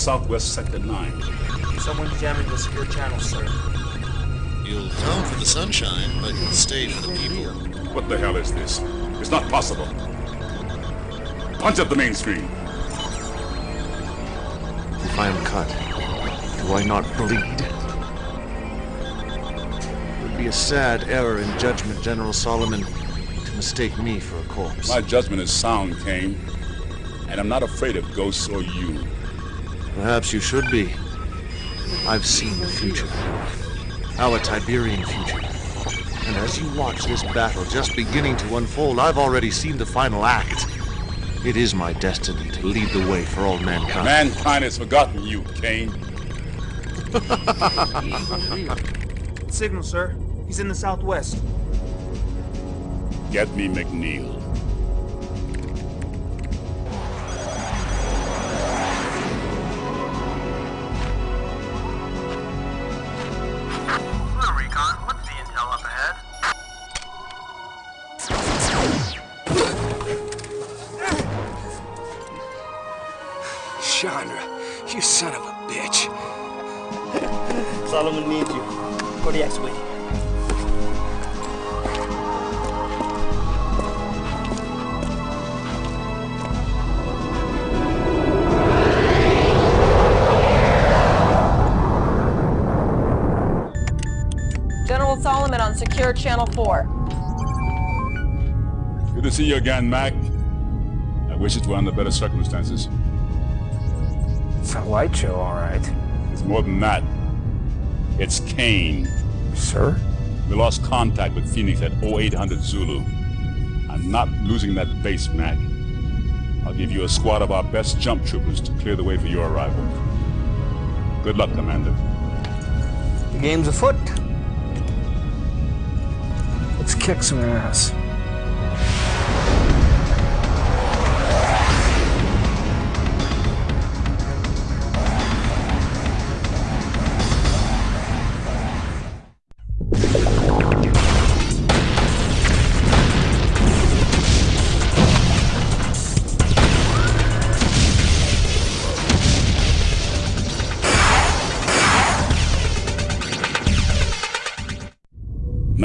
southwest sector 9? Someone's jamming the secure channel, sir. You'll come for the sunshine, but you'll stay for the people. What the hell is this? It's not possible. Punch up the main screen. If I am cut, do I not bleed? It would be a sad error in judgment, General Solomon, to mistake me for a corpse. My judgment is sound, Kane. And I'm not afraid of ghosts or you. Perhaps you should be. I've seen the future. Our Tiberian future. And as you watch this battle just beginning to unfold, I've already seen the final act. It is my destiny to lead the way for all mankind. Mankind has forgotten you, Kane. Signal, sir. He's in the southwest. Get me McNeil. You again, Mac. I wish it were under better circumstances. It's a light show, all right. It's more than that. It's Kane. Sir? We lost contact with Phoenix at 0800 Zulu. I'm not losing that base, Mac. I'll give you a squad of our best jump troopers to clear the way for your arrival. Good luck, Commander. The game's afoot. Let's kick some ass.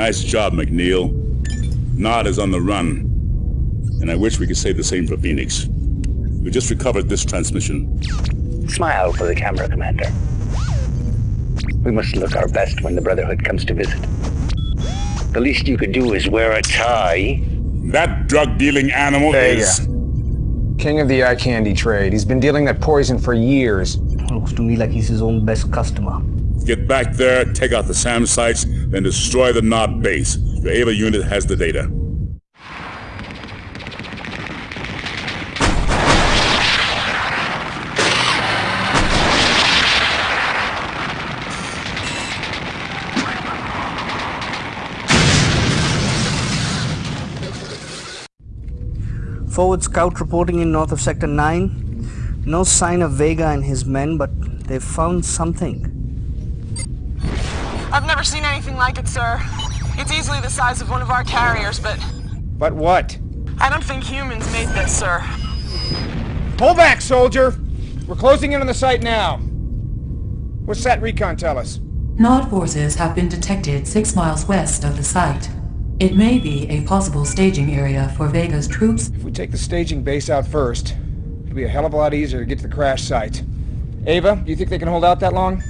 Nice job, McNeil. Nod is on the run. And I wish we could say the same for Phoenix. We just recovered this transmission. Smile for the camera, Commander. We must look our best when the Brotherhood comes to visit. The least you could do is wear a tie. That drug-dealing animal Vega. is... King of the eye candy trade. He's been dealing that poison for years. Looks to me like he's his own best customer. Get back there, take out the SAM sites, then destroy the Nod base. Your Ava unit has the data. Forward scout reporting in north of Sector 9. No sign of Vega and his men, but they've found something. I've never seen anything like it, sir. It's easily the size of one of our carriers, but But what? I don't think humans made this, sir. Pull back, soldier! We're closing in on the site now. What's that recon tell us? Nod forces have been detected six miles west of the site. It may be a possible staging area for Vega's troops. If we take the staging base out first, it'll be a hell of a lot easier to get to the crash site. Ava, do you think they can hold out that long?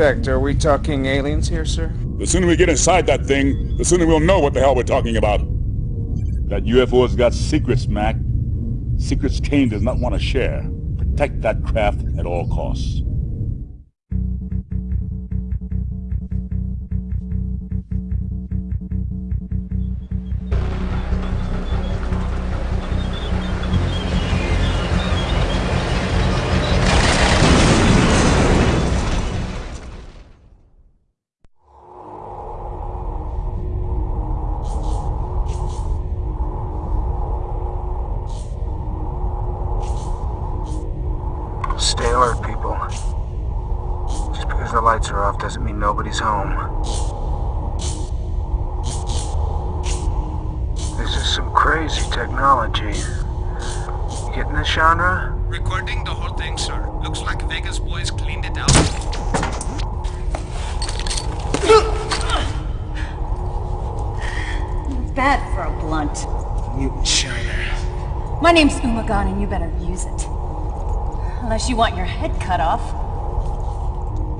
Due are we talking aliens here, sir? The sooner we get inside that thing, the sooner we'll know what the hell we're talking about. That UFO's got secrets, Mac. Secrets Kane does not want to share. Protect that craft at all costs. My name's Umagon and you better use it. Unless you want your head cut off.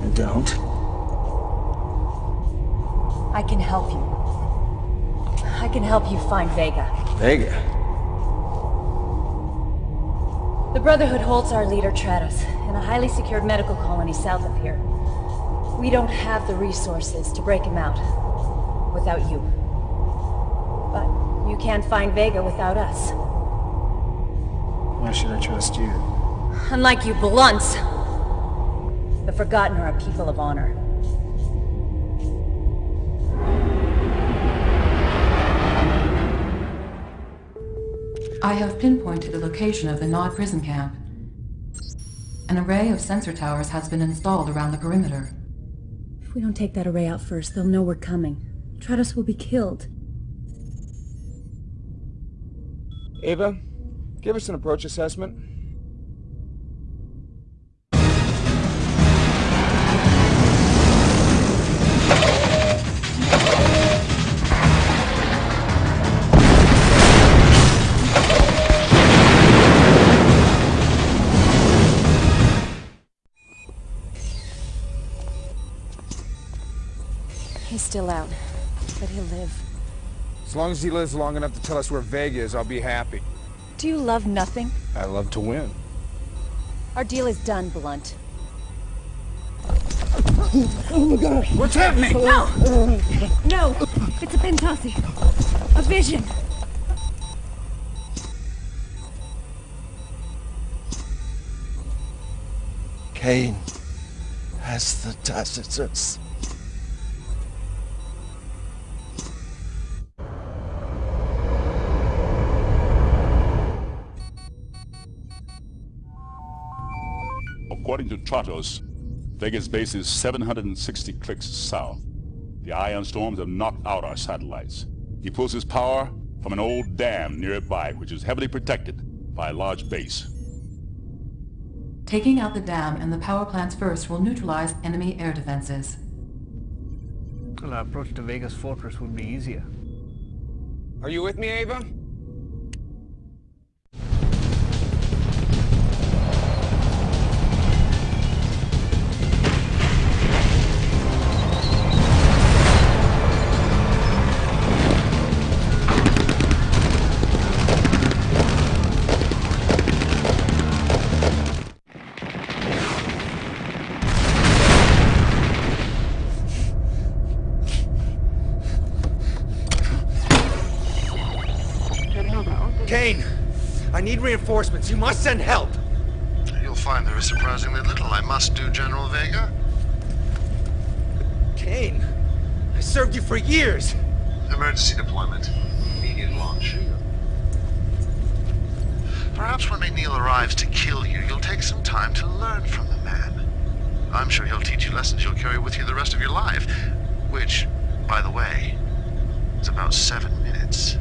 I don't. I can help you. I can help you find Vega. Vega? The Brotherhood holds our leader, Tratos, in a highly secured medical colony south of here. We don't have the resources to break him out without you. But you can't find Vega without us. Why should I trust you? Unlike you blunts, the Forgotten are a people of honor. I have pinpointed the location of the Nod prison camp. An array of sensor towers has been installed around the perimeter. If we don't take that array out first, they'll know we're coming. Tratos will be killed. Ava, give us an approach assessment. He's still out, but he'll live. As long as he lives long enough to tell us where Vega is, I'll be happy. Do you love nothing? I love to win. Our deal is done, Blunt. Oh my god! What's happening? No! No! It's a Pentasi. A vision. Kane has the Tacitus. According to Tratos, Vega's base is 760 clicks south. The ion storms have knocked out our satellites. He pulls his power from an old dam nearby, which is heavily protected by a large base. Taking out the dam and the power plants first will neutralize enemy air defenses. Well, our approach to Vega's fortress would be easier. Are you with me, Ava? Reinforcements. You must send help. You'll find there is surprisingly little I must do, General Vega. Kane, I served you for years. Emergency deployment. Immediate launch. Perhaps when McNeil arrives to kill you, you'll take some time to learn from the man. I'm sure he'll teach you lessons you'll carry with you the rest of your life. Which, by the way, is about seven minutes.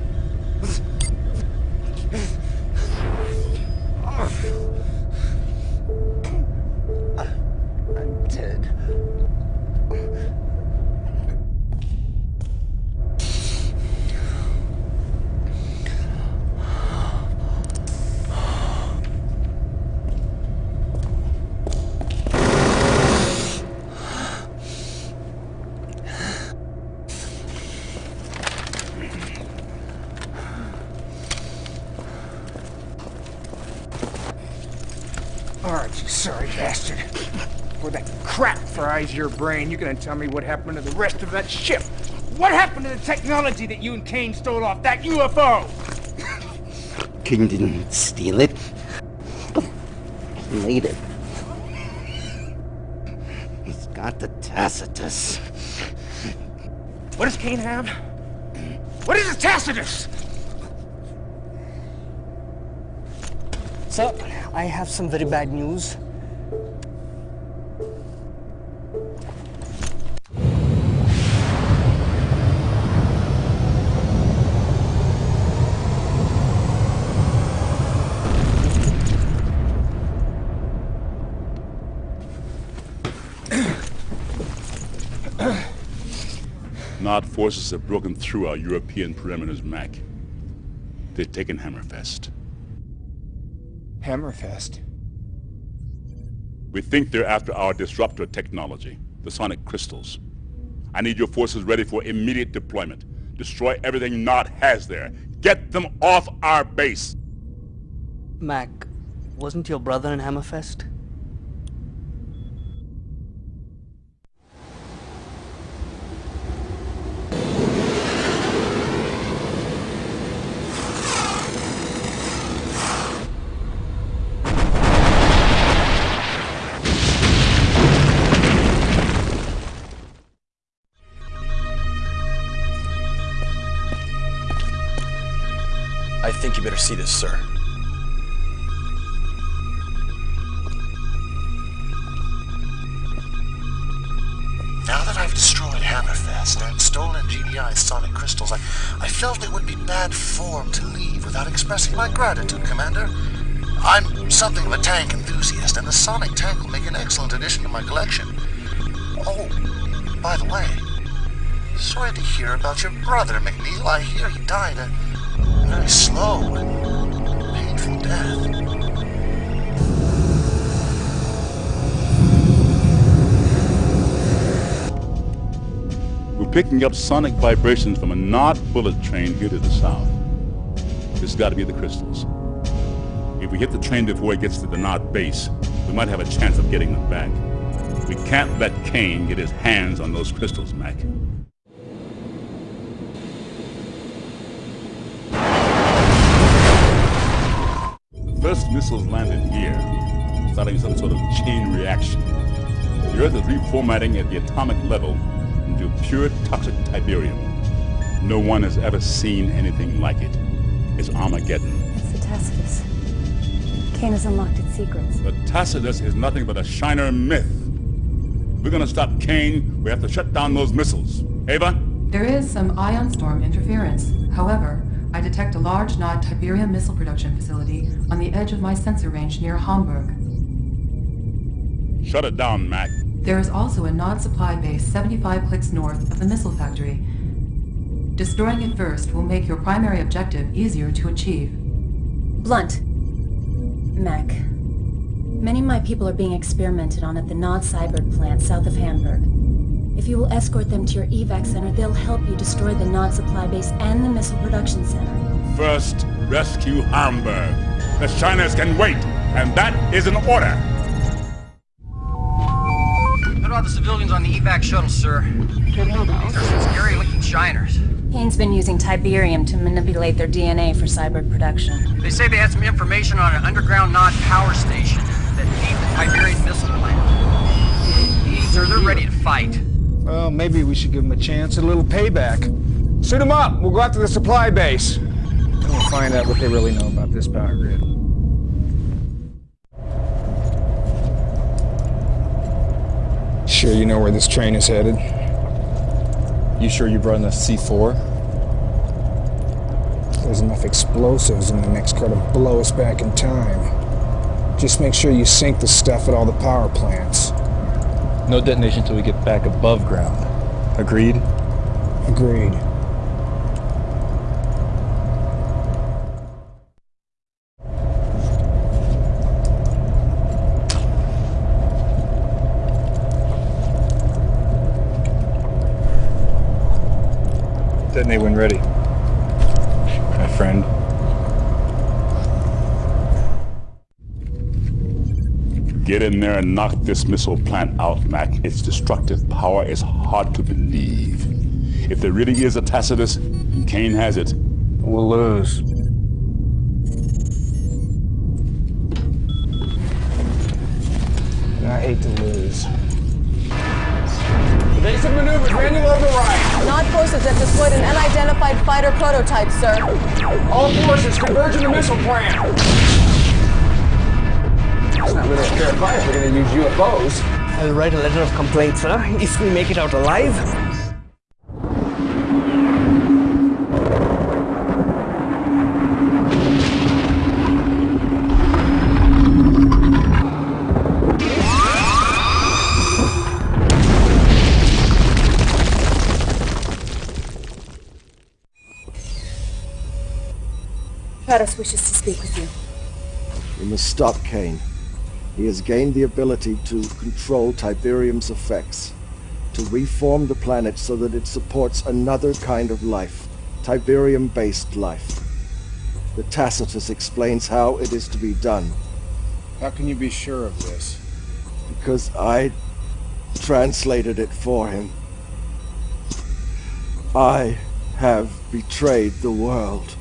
Alright, you sorry bastard. Before that crap fries your brain, you're gonna tell me what happened to the rest of that ship. What happened to the technology that you and Kane stole off that UFO? King didn't steal it. He made it. He's got the Tacitus. What does Kane have? What is a Tacitus? Sir, I have some very bad news. Nod forces have broken through our European perimeters, Mac. They've taken Hammerfest. Hammerfest. We think they're after our disruptor technology, the sonic crystals. I need your forces ready for immediate deployment. Destroy everything Nod has there. Get them off our base! Mac, wasn't your brother in Hammerfest? See this, sir. Now that I've destroyed Hammerfest and stolen GDI's sonic crystals, I, I felt it would be bad form to leave without expressing my gratitude, Commander. I'm something of a tank enthusiast, and the sonic tank will make an excellent addition to my collection. Oh, by the way, sorry to hear about your brother, McNeil. I hear he died a very slow and painful death. We're picking up sonic vibrations from a Nod bullet train here to the south. This has got to be the crystals. If we hit the train before it gets to the Nod base, we might have a chance of getting them back. We can't let Kane get his hands on those crystals, Mac. Missiles landed here, starting some sort of chain reaction. The Earth is reformatting at the atomic level into pure toxic Tiberium. No one has ever seen anything like it. It's Armageddon. It's the Tacitus. Kane has unlocked its secrets. The Tacitus is nothing but a Shiner myth. If we're gonna stop Kane, we have to shut down those missiles. Ava? There is some ion storm interference. However, I detect a large Nod Tiberium missile production facility on the edge of my sensor range near Hamburg. Shut it down, Mac. There is also a Nod supply base 75 clicks north of the missile factory. Destroying it first will make your primary objective easier to achieve. Blunt. Mac. Many of my people are being experimented on at the Nod Cyborg plant south of Hamburg. If you will escort them to your evac center, they'll help you destroy the Nod supply base and the missile production center. First, rescue Hamburg. The Shiners can wait, and that is an order. What about the civilians on the evac shuttle, sir? These are some scary-looking shiners. Kane's been using Tiberium to manipulate their DNA for Cyborg production. They say they had some information on an underground Nod power station that feeds the Tiberian missile plant. Sir, they're ready to fight. Well, maybe we should give them a chance a little payback. Suit them up. We'll go out to the supply base. Then we'll find out what they really know about this power grid. Sure you know where this train is headed? You sure you brought enough C4? There's enough explosives in the next car to blow us back in time. Just make sure you sink the stuff at all the power plants. No detonation until we get back above ground. Agreed? Agreed. Detonate when ready. My friend. Get in there and knock this missile plant out, Mac. Its destructive power is hard to believe. If there really is a Tacitus, and Kane has it, We'll lose. I hate to lose. Evasive maneuvers, manual override. Nod forces have deployed an unidentified fighter prototype, sir. All forces converge in the missile plant. It's not really a fair fight we're gonna use UFOs. I'll write a letter of complaint, sir, if we make it out alive. Tratos wishes to speak with you. We must stop Kane. He has gained the ability to control Tiberium's effects, to reform the planet so that it supports another kind of life, Tiberium-based life. The Tacitus explains how it is to be done, How can you be sure of this? because I translated it for him. I have betrayed the world.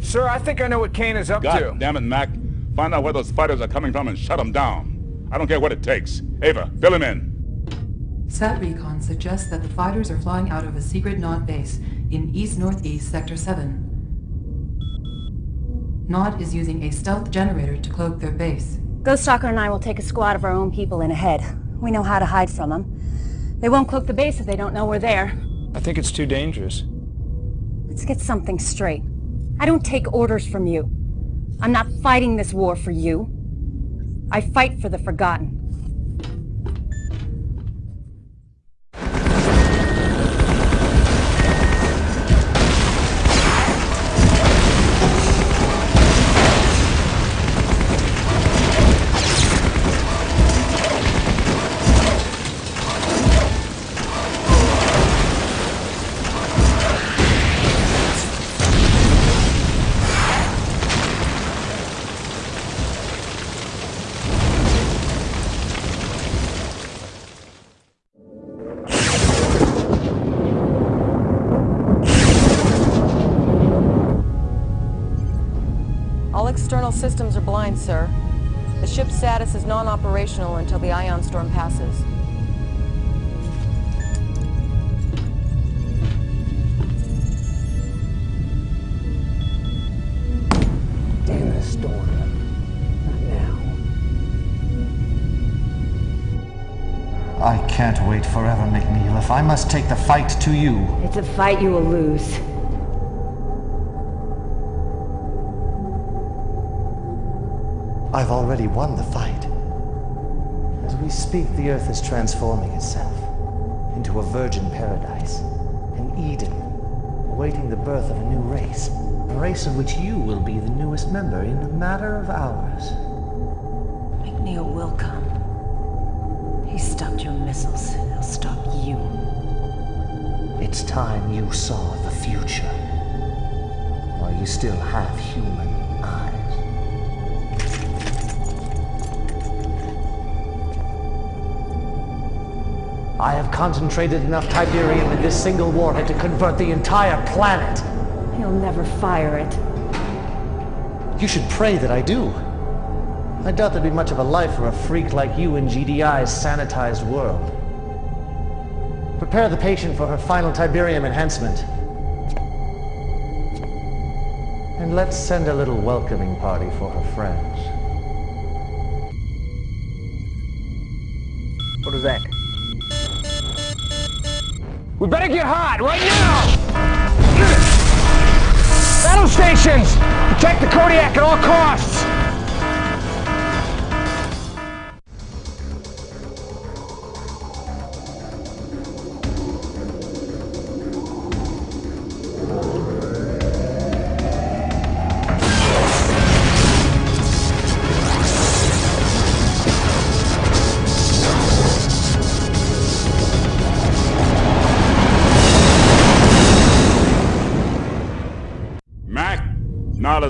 Sir, I think I know what Kane is up God to. damn it, Mac. Find out where those fighters are coming from and shut them down. I don't care what it takes. Ava, fill him in. Sat Recon suggests that the fighters are flying out of a secret Nod base in east-northeast Sector 7. Nod is using a stealth generator to cloak their base. Ghoststalker and I will take a squad of our own people in ahead. We know how to hide from them. They won't cloak the base if they don't know we're there. I think it's too dangerous. Let's get something straight. I don't take orders from you. I'm not fighting this war for you. I fight for the Forgotten. External systems are blind, sir. The ship's status is non-operational until the ion storm passes. Damn this storm. Not now. I can't wait forever, McNeil. If I must take the fight to you, It's a fight you will lose. I've already won the fight. As we speak, the Earth is transforming itself into a virgin paradise, an Eden, awaiting the birth of a new race. A race of which you will be the newest member in a matter of hours. McNeil will come. He stopped your missiles. He'll stop you. It's time you saw the future. While you still have human I have concentrated enough Tiberium in this single warhead to convert the entire planet. He'll never fire it. You should pray that I do. I doubt there'd be much of a life for a freak like you in GDI's sanitized world. Prepare the patient for her final Tiberium enhancement. And let's send a little welcoming party for her friends. What is that? We better get hot right now! Battle stations! Protect the Kodiak at all costs!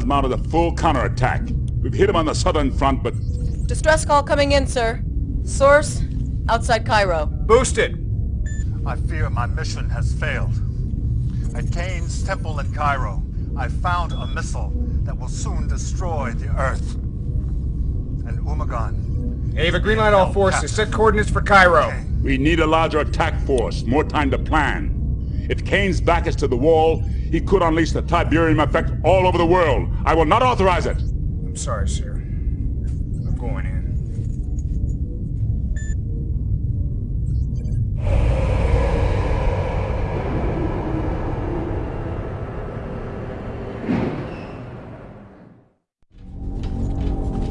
Mounted a full counterattack. We've hit him on the southern front, but Distress call coming in, sir. Source, outside Cairo. Boosted. I fear my mission has failed. At Kane's temple in Cairo, I found a missile that will soon destroy the Earth. And Umagon... Ava, greenlight all forces. Set coordinates for Cairo. We need a larger attack force, more time to plan. If Kane's back is to the wall, he could unleash the Tiberium effect all over the world. I will not authorize it. I'm sorry, sir. I'm going in.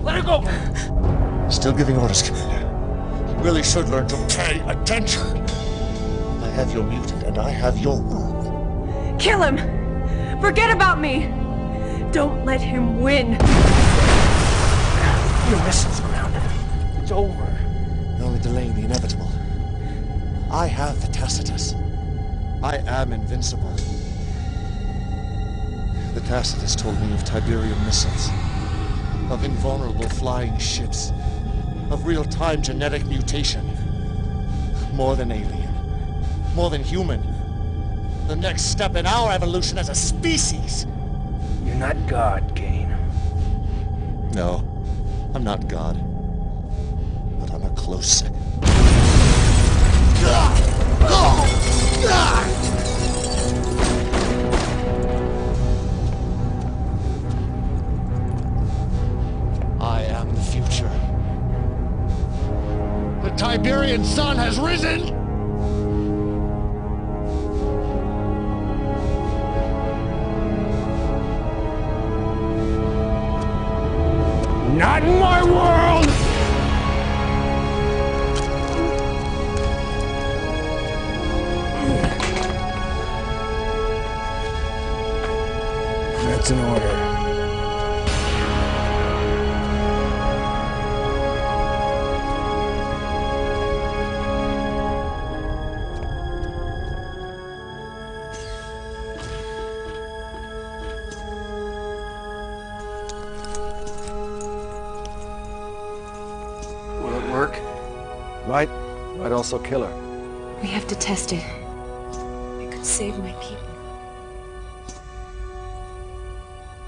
Let her go! Still giving orders, Commander. You really should learn to pay attention. I have your mutant, and I have your wound. Kill him! Forget about me! Don't let him win! Your mission's grounded. It's over. You're only delaying the inevitable. I have the Tacitus. I am invincible. The Tacitus told me of Tiberium missiles, of invulnerable flying ships, of real-time genetic mutation. More than alien, more than human. The next step in our evolution as a species. You're not God, Kane. No, I'm not God. But I'm a close second. I am the future. The Tiberian sun has risen! Might also kill her. We have to test it. It could save my people.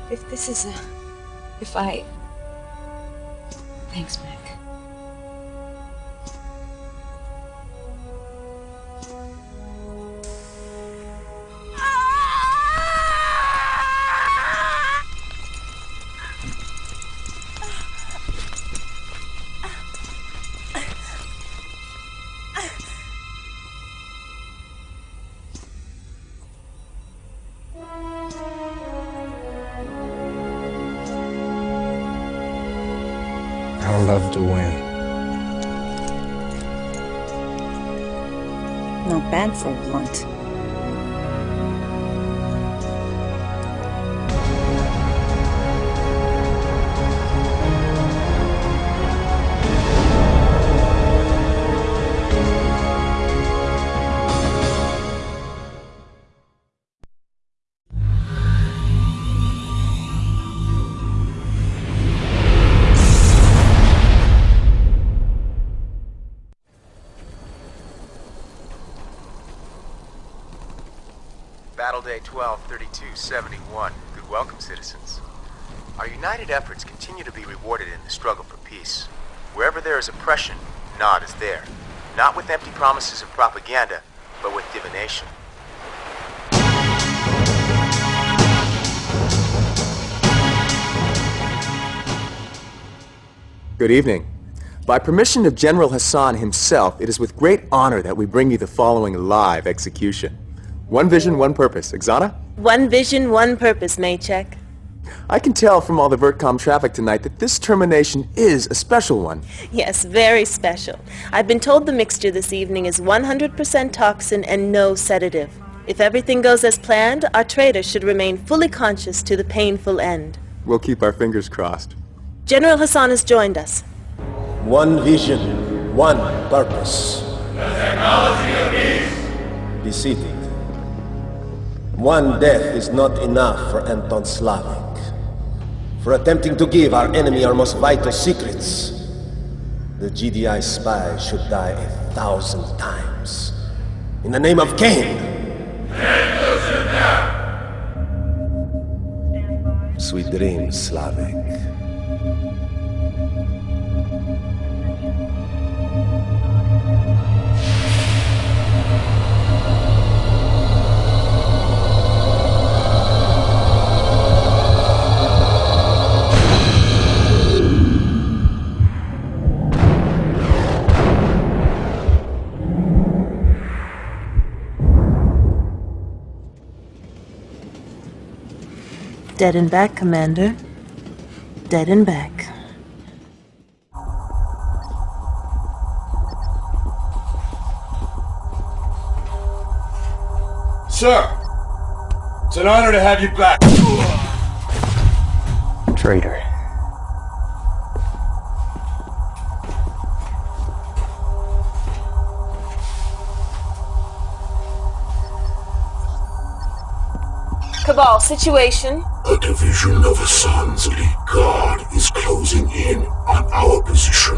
If this is a... If I... Thanks, Mac. Battle Day 123271. Good welcome, citizens. Our united efforts continue to be rewarded in the struggle for peace. Wherever there is oppression, Nod is there. Not with empty promises of propaganda, but with divination. Good evening. By permission of General Hassan himself, it is with great honor that we bring you the following live execution. One vision, one purpose. Exana? One vision, one purpose, Maycheck. I can tell from all the VertCom traffic tonight that this termination is a special one. Yes, very special. I've been told the mixture this evening is 100% toxin and no sedative. If everything goes as planned, our traitor should remain fully conscious to the painful end. We'll keep our fingers crossed. General Hassan has joined us. One vision, one purpose. The technology of peace. Be seated. One death is not enough for Anton Slavik. For attempting to give our enemy our most vital secrets, The GDI spy should die a thousand times. In the name of Kane! Sweet dreams, Slavik. Dead and back, Commander. Dead and back. Sir! It's an honor to have you back. Traitor. Cabal, situation? A division of Hassan's elite guard is closing in on our position.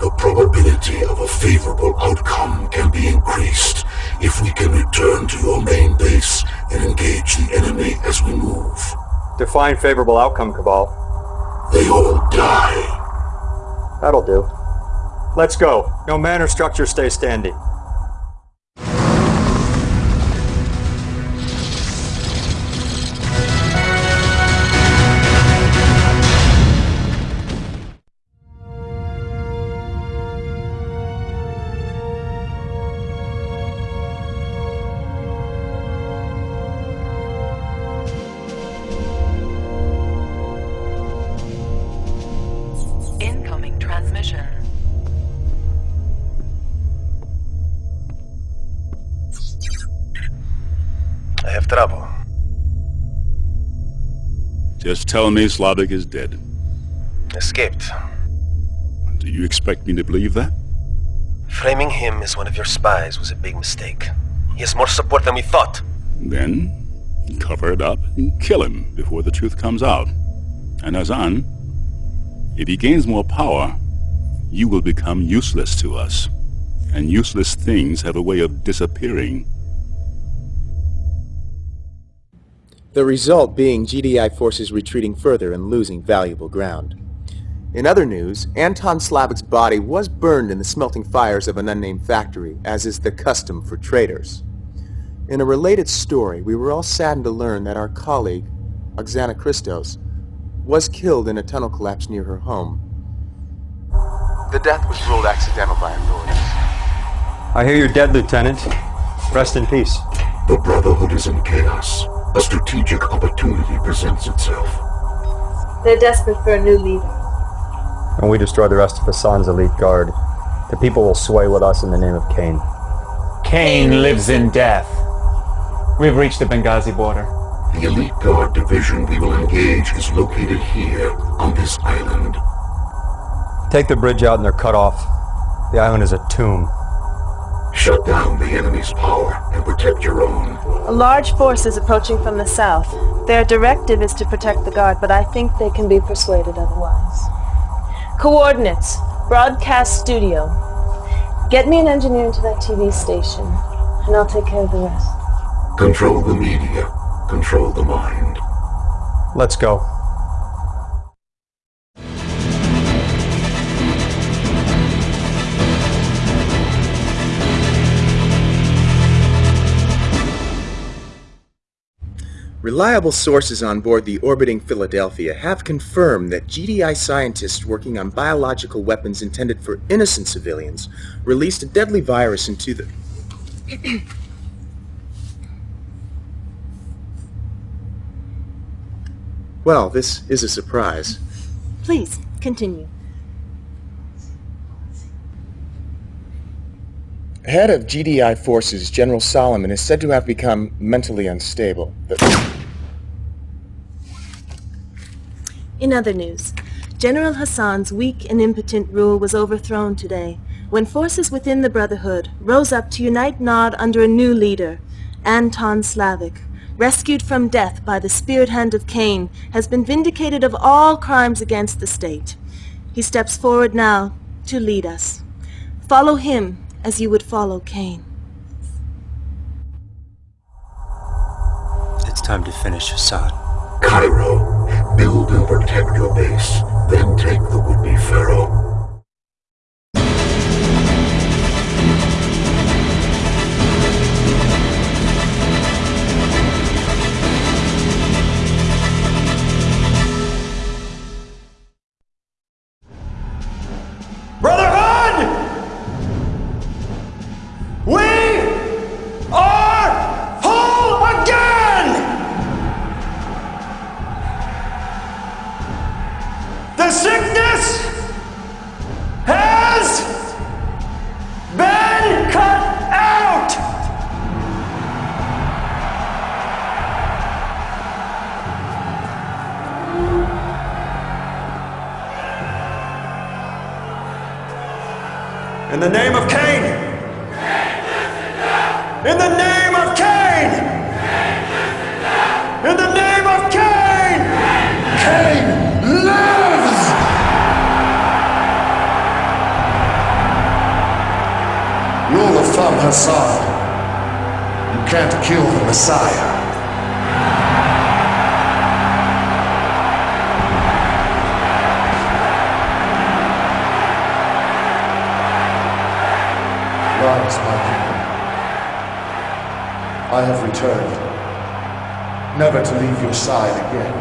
The probability of a favorable outcome can be increased if we can return to your main base and engage the enemy as we move. Define favorable outcome, Cabal. They all die. That'll do. Let's go. No man or structure stay standing. Just tell me Slavik is dead. Escaped. Do you expect me to believe that? Framing him as one of your spies was a big mistake. He has more support than we thought. Then, cover it up and kill him before the truth comes out. And Azan, if he gains more power, you will become useless to us. And useless things have a way of disappearing. The result being GDI forces retreating further and losing valuable ground. In other news, Anton Slavik's body was burned in the smelting fires of an unnamed factory, as is the custom for traitors. In a related story, we were all saddened to learn that our colleague, Oxanna Kristos, was killed in a tunnel collapse near her home. The death was ruled accidental by authorities. I hear you're dead, Lieutenant. Rest in peace. The Brotherhood is in chaos. A strategic opportunity presents itself. They're desperate for a new leader. And we destroy the rest of Hassan's elite guard, the people will sway with us in the name of Kane. Kane lives in death. We've reached the Benghazi border. The Elite Guard division we will engage is located here, on this island. Take the bridge out and they're cut off. The island is a tomb. Shut down the enemy's power and protect your own. A large force is approaching from the south. Their directive is to protect the guard, but I think they can be persuaded otherwise. Coordinates. Broadcast studio. Get me an engineer into that TV station, and I'll take care of the rest. Control the media. Control the mind. Let's go. Reliable sources on board the orbiting Philadelphia have confirmed that GDI scientists working on biological weapons intended for innocent civilians released a deadly virus into the... well, this is a surprise. Please, continue. Head of GDI forces, General Solomon, is said to have become mentally unstable. The- In other news, General Hassan's weak and impotent rule was overthrown today when forces within the Brotherhood rose up to unite Nod under a new leader, Anton Slavik. Rescued from death by the spirit hand of Kane, has been vindicated of all crimes against the state. He steps forward now to lead us. Follow him as you would follow Kane. It's time to finish Hassan. Cairo, build and protect your base, then take the would-be pharaoh. I have returned, never to leave your side again.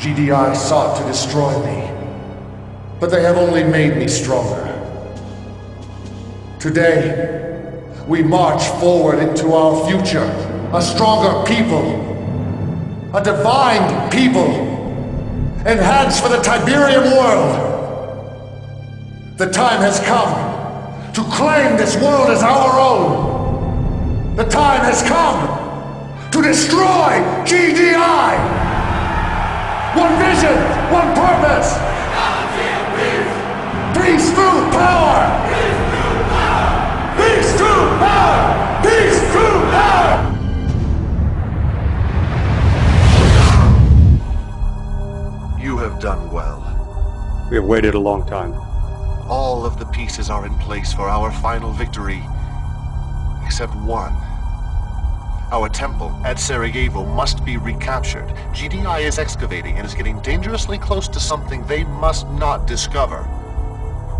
GDI sought to destroy me, but they have only made me stronger. Today, we march forward into our future, a stronger people, a divine people, enhanced for the Tiberium world. The time has come to claim this world as our own. The time has come to destroy GDI. One vision, one purpose. Peace through power. Peace through power. Peace through power. You have done well. We have waited a long time. All of the pieces are in place for our final victory. Except one. Our temple at Sarajevo must be recaptured. GDI is excavating and is getting dangerously close to something they must not discover.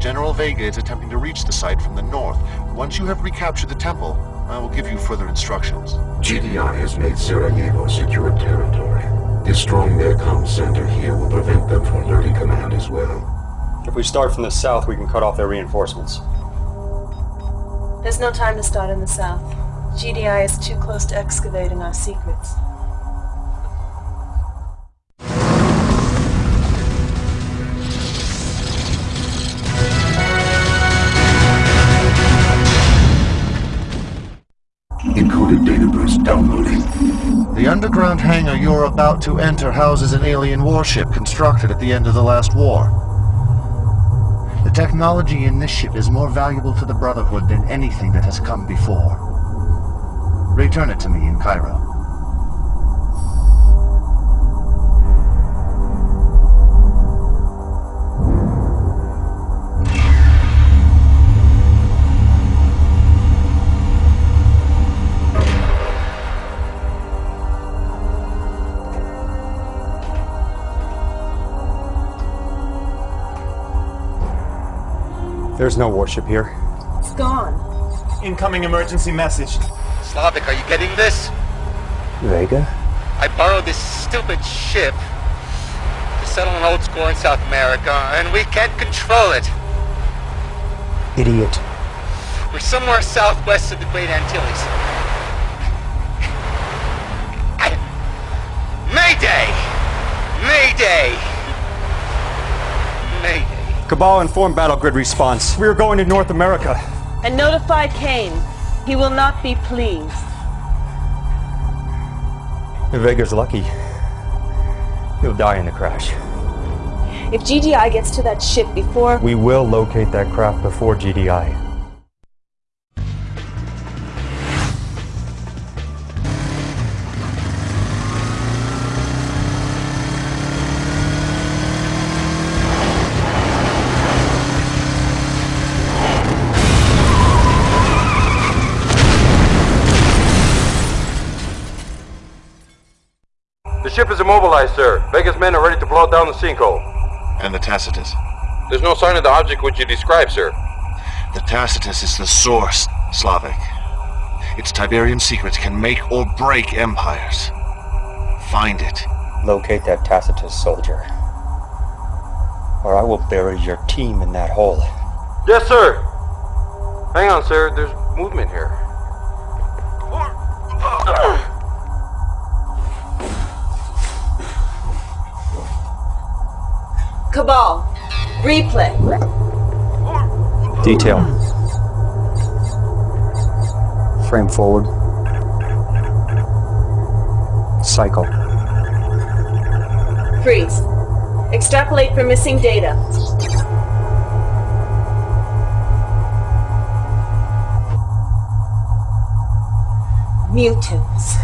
General Vega is attempting to reach the site from the north. Once you have recaptured the temple, I will give you further instructions. GDI has made Sarajevo secure territory. Destroying their comm center here will prevent them from alerting command as well. If we start from the south, we can cut off their reinforcements. There's no time to start in the south. GDI is too close to excavating our secrets. Encoded data burst downloading. The underground hangar you're about to enter houses an alien warship constructed at the end of the last war. The technology in this ship is more valuable to the Brotherhood than anything that has come before. Return it to me in Cairo. There's no warship here. It's gone. Incoming emergency message. Slavik, are you getting this? Vega? I borrowed this stupid ship to settle an old score in South America, and we can't control it. Idiot. We're somewhere southwest of the Great Antilles. Mayday! Mayday! Mayday. Cabal informed battle grid response. We are going to North America. And notify Kane. He will not be pleased. If Vega's lucky, he'll die in the crash. If GDI gets to that ship before... We will locate that craft before GDI. Ship is immobilized, sir. Vega's men are ready to blow down the sinkhole. And the Tacitus? There's no sign of the object which you described, sir. The Tacitus is the source, Slavik. Its Tiberium secrets can make or break empires. Find it. Locate that Tacitus soldier. Or I will bury your team in that hole. Yes, sir. Hang on, sir. There's movement here. Cabal, replay. Detail. Frame forward. Cycle. Freeze. Extrapolate for missing data. Mutants.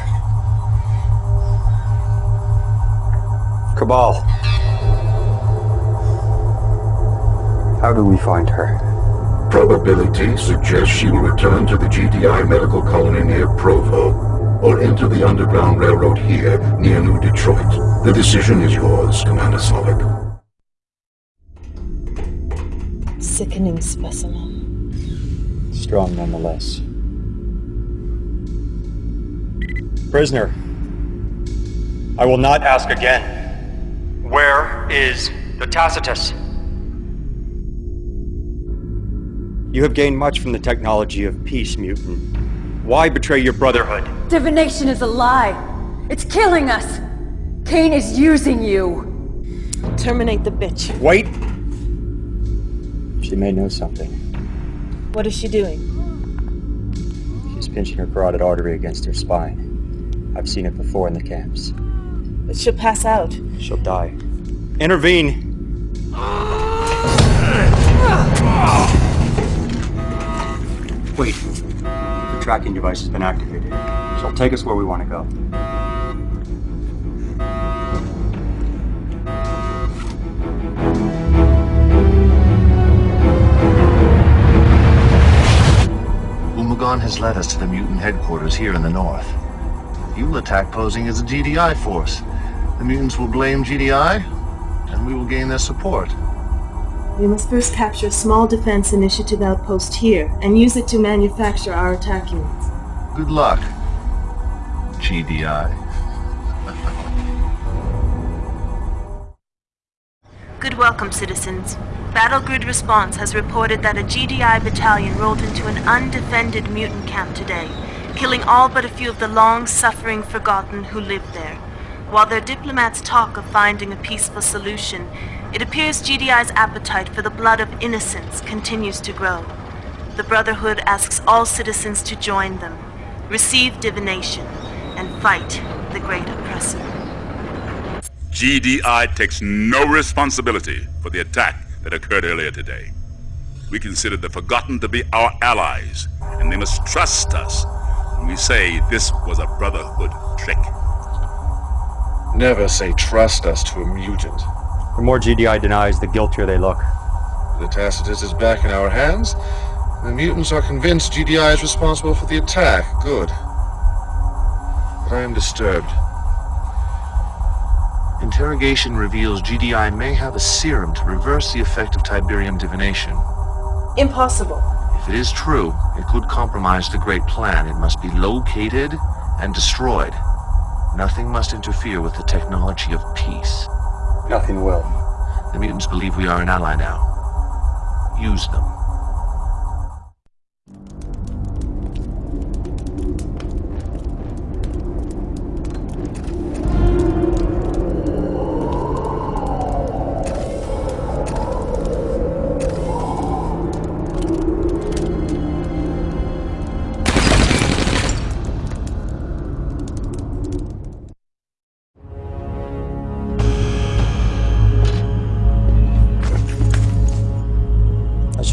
Cabal. How do we find her? Probability suggests she will return to the GDI medical colony near Provo, or enter the Underground Railroad here, near New Detroit. The decision is yours, Commander Slavik. Sickening specimen. Strong nonetheless. Prisoner. I will not ask again. Where is the Tacitus? You have gained much from the technology of peace, mutant. Why betray your brotherhood? Divination is a lie. It's killing us. Kane is using you. Terminate the bitch. Wait! She may know something. What is she doing? She's pinching her carotid artery against her spine. I've seen it before in the camps. But she'll pass out. She'll die. Intervene! Ah! Wait. The tracking device has been activated. She'll take us where we want to go. Umagon has led us to the mutant headquarters here in the north. You'll attack posing as a GDI force. The mutants will blame GDI, and we will gain their support. We must first capture a small defense initiative outpost here, and use it to manufacture our attack units. Good luck, GDI. Good welcome, citizens. Battle Grid Response has reported that a GDI battalion rolled into an undefended mutant camp today, killing all but a few of the long-suffering Forgotten who lived there. While their diplomats talk of finding a peaceful solution, it appears GDI's appetite for the blood of innocents continues to grow. The Brotherhood asks all citizens to join them, receive divination, and fight the great oppressor. GDI takes no responsibility for the attack that occurred earlier today. We consider the Forgotten to be our allies, and they must trust us when we say this was a Brotherhood trick. Never say trust us to a mutant. The more GDI denies, the guiltier they look. The Tacitus is back in our hands. The mutants are convinced GDI is responsible for the attack. Good. But I am disturbed. Interrogation reveals GDI may have a serum to reverse the effect of Tiberium divination. Impossible. If it is true, it could compromise the Great Plan. It must be located and destroyed. Nothing must interfere with the technology of peace. Nothing will. The mutants believe we are an ally now. Use them.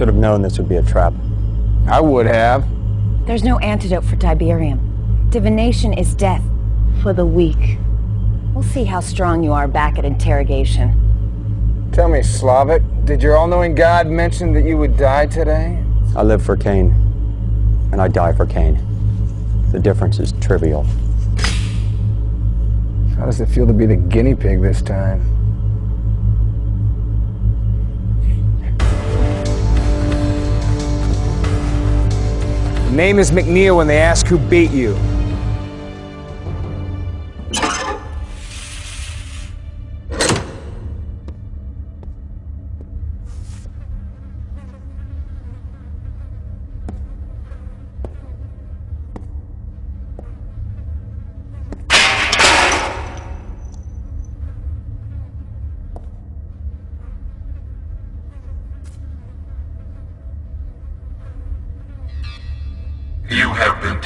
Should have known this would be a trap. I would have. There's no antidote for Tiberium. Divination is death. For the weak. We'll see how strong you are back at interrogation. Tell me, Slavik, did your all-knowing God mention that you would die today? I live for Kane, and I die for Kane. The difference is trivial. How does it feel to be the guinea pig this time? Name is McNeil when they ask who beat you.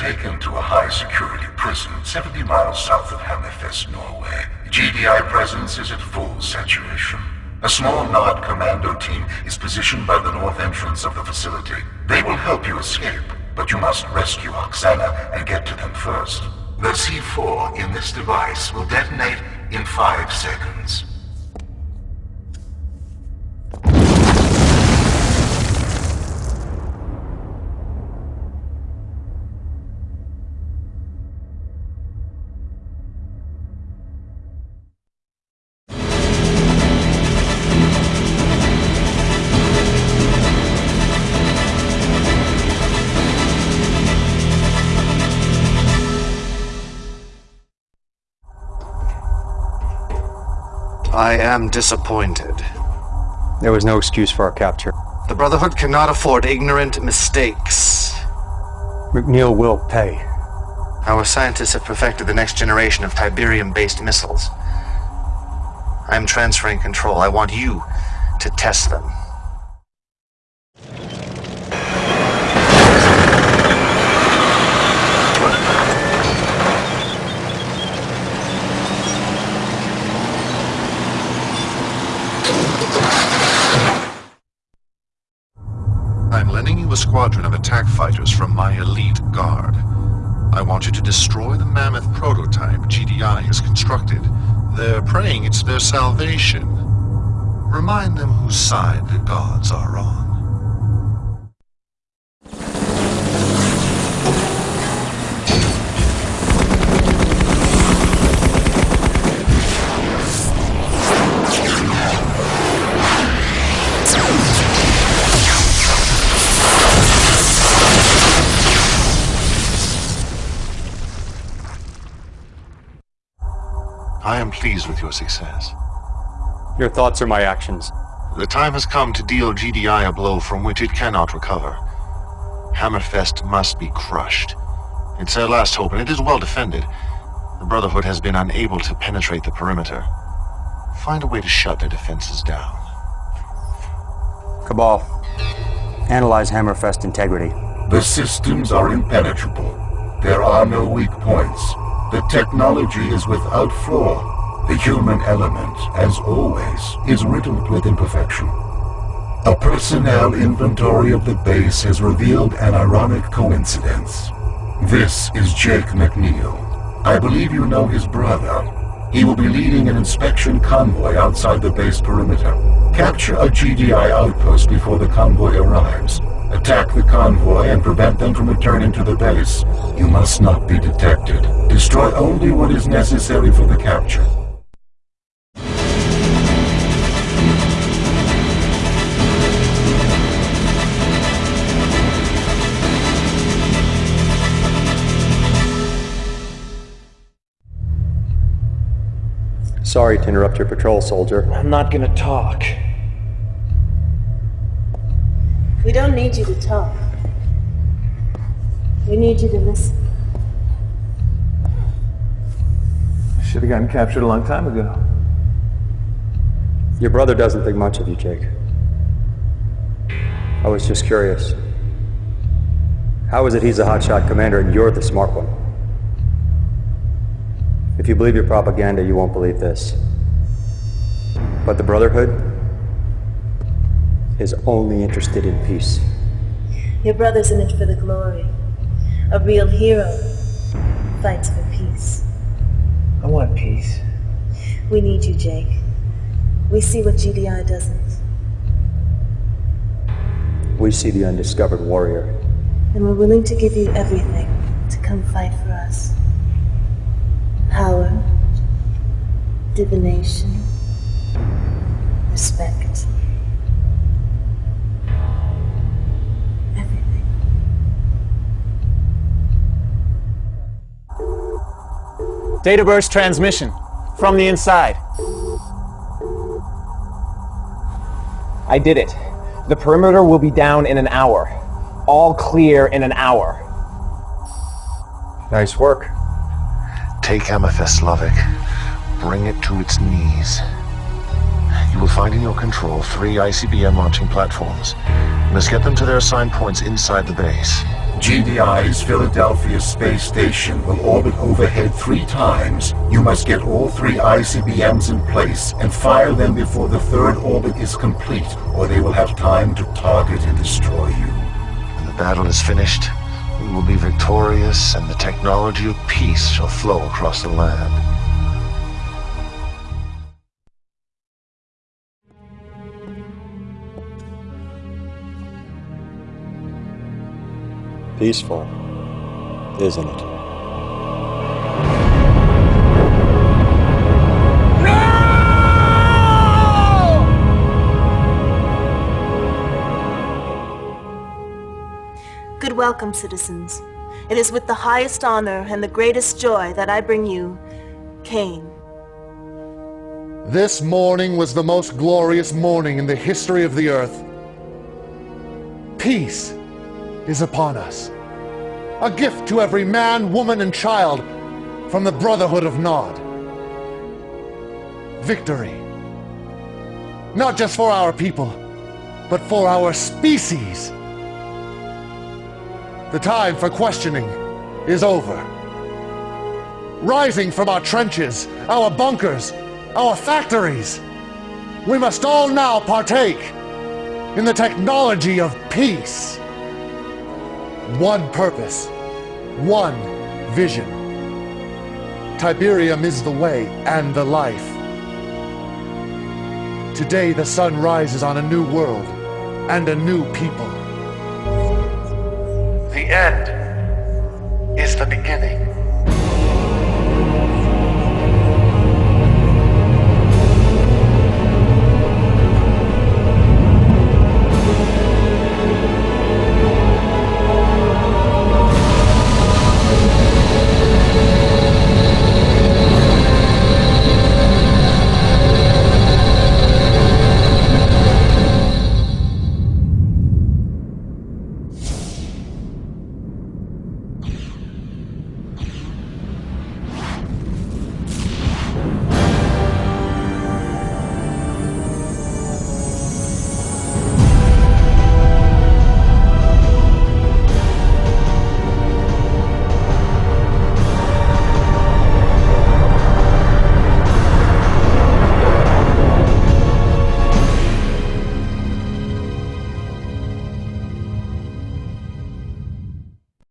Taken to a high-security prison 70 miles south of Hammerfest, Norway. GDI presence is at full saturation. A small Nod commando team is positioned by the north entrance of the facility. They will help you escape, but you must rescue Oxanna and get to them first. The C4 in this device will detonate in five seconds. I am disappointed. There was no excuse for our capture. The Brotherhood cannot afford ignorant mistakes. McNeil will pay. Our scientists have perfected the next generation of Tiberium-based missiles. I am transferring control. I want you to test them. I'm lending you a squadron of attack fighters from my elite guard. I want you to destroy the mammoth prototype GDI has constructed. They're praying it's their salvation. Remind them whose side the gods are on. Pleased with your success. Your thoughts are my actions. The time has come to deal GDI a blow from which it cannot recover. Hammerfest must be crushed. It's their last hope, and it is well defended. The Brotherhood has been unable to penetrate the perimeter. Find a way to shut their defenses down. Cabal, analyze Hammerfest integrity. The systems are impenetrable. There are no weak points. The technology is without flaw. The human element, as always, is riddled with imperfection. A personnel inventory of the base has revealed an ironic coincidence. This is Jake McNeil. I believe you know his brother. He will be leading an inspection convoy outside the base perimeter. Capture a GDI outpost before the convoy arrives. Attack the convoy and prevent them from returning to the base. You must not be detected. Destroy only what is necessary for the capture. Sorry to interrupt your patrol, soldier. I'm not gonna talk. We don't need you to talk. We need you to listen. I should have gotten captured a long time ago. Your brother doesn't think much of you, Jake. I was just curious. How is it he's a hotshot commander and you're the smart one? If you believe your propaganda, you won't believe this. But the Brotherhood is only interested in peace. Your brother's in it for the glory. A real hero fights for peace. I want peace. We need you, Jake. We see what GDI doesn't. We see the undiscovered warrior. And we're willing to give you everything to come fight for us. Power, divination, respect. Data burst transmission from the inside. I did it. The perimeter will be down in an hour. All clear in an hour. Nice work. Take Hammerfest, Slavik. Bring it to its knees. You will find in your control three ICBM launching platforms. You must get them to their assigned points inside the base. GDI's Philadelphia space station will orbit overhead three times. You must get all three ICBMs in place and fire them before the third orbit is complete, or they will have time to target and destroy you. When the battle is finished, we will be victorious and the technology of peace shall flow across the land. Peaceful, isn't it? Welcome, citizens. It is with the highest honor and the greatest joy that I bring you Kane. This morning was the most glorious morning in the history of the Earth. Peace is upon us. A gift to every man, woman, and child from the Brotherhood of Nod. Victory. Not just for our people, but for our species. The time for questioning is over. Rising from our trenches, our bunkers, our factories, we must all now partake in the technology of peace. One purpose, one vision. Tiberium is the way and the life. Today the sun rises on a new world and a new people end.